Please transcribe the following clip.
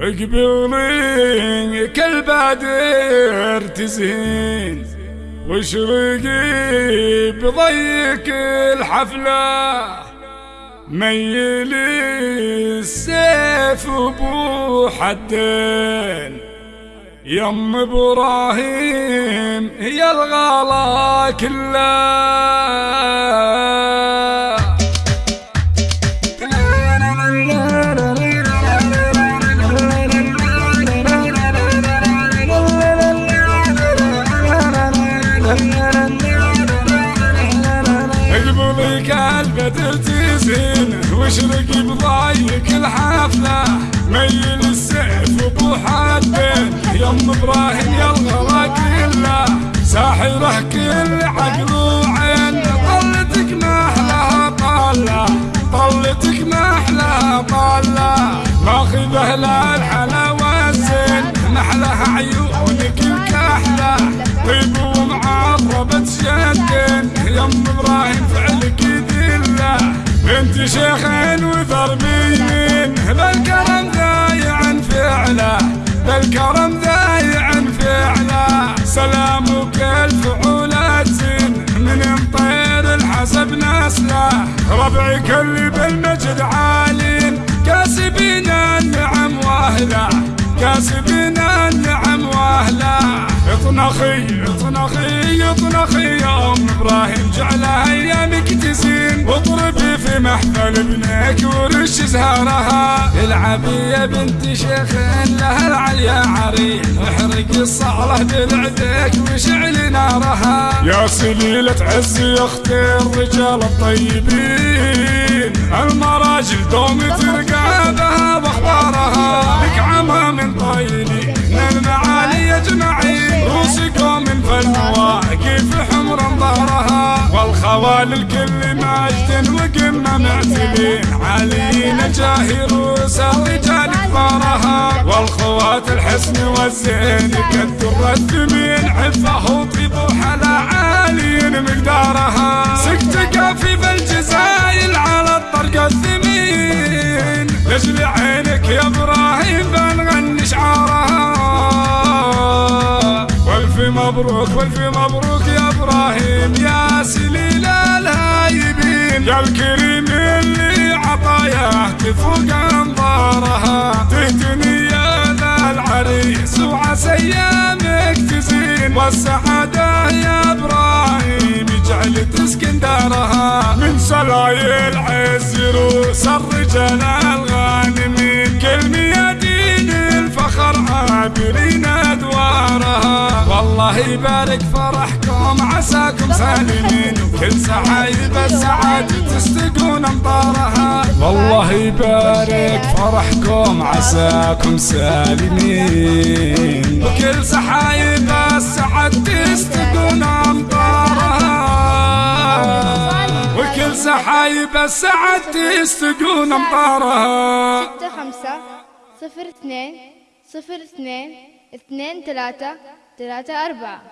اقبلي كل بادر تزين واشرقي بضيق الحفلة ميلي السيف أبو حدين. يم إبراهيم هي الغلا كلها. قلبه تزين واشرق بضايق الحفلة؟ ميل السيف ابو حدين يم إبراهيم يا الغلا كله ساحرة كل عقل وعين. طلتك ما أحلاها طاله طلتك ما أحلاها طاله ماخذه لا الحلا والزين. نحلها عيونك الكحلة. طيب ومعربة شدين. يم إبراهيم فعلك بنت شيخين وثر بيمين بالكرم ذايع فعله بالكرم ذايع فعله. سلامك الفعولات زين من مطير الحسب نسله. ربعك اللي بالمجد عالين كاسبين النعم وأهله كاسبين النعم وأهله. اطنخي اطنخي اطنخي يا ام إبراهيم جعلها ايامك تزين واضربي في محفل ابنك ورش زهرها العبي يا بنت شيخ لها العليا عريق احرقي الصعله بلعدك وشعلي نارها يا سليلة عز يا أختي الرجال الطيبين. المراجل دوم ترقابها وأخبارها. لك عمى من طيلي والخوال الكل ماجد وقمه معتلين عاليين جاهي روس الرجال كبارها والخوات الحسن والزين كالدر الثمين. عفه وطيب وحلا عالين مقدارها. سكت في الجزايل على الطرق الثمين. لاجل عينك يا إبراهيم مبروك والف مبروك يا إبراهيم يا سليل الهايبين. يا الكريم اللي عطاياه تفوق أنظارها. تهتني يا ذا العريس وعسى ايامك تزين. والسعادة يا إبراهيم يجعل تسكن دارها. من سلايل عز روس الرجال الغانمين كل ميادين الفخر عابرين والله يبارك فرحكم. عساكم سالمين وكل سعايب السعادة تستقون امطارها والله يبارك فرحكم. عساكم سالمين وكل سحايب السعد تستقون امطارها وكل سحايب السعد تستقون امطارها ستة خمسة صفر اثنين صفر اثنين اثنين ثلاثة ثلاثة أربعة.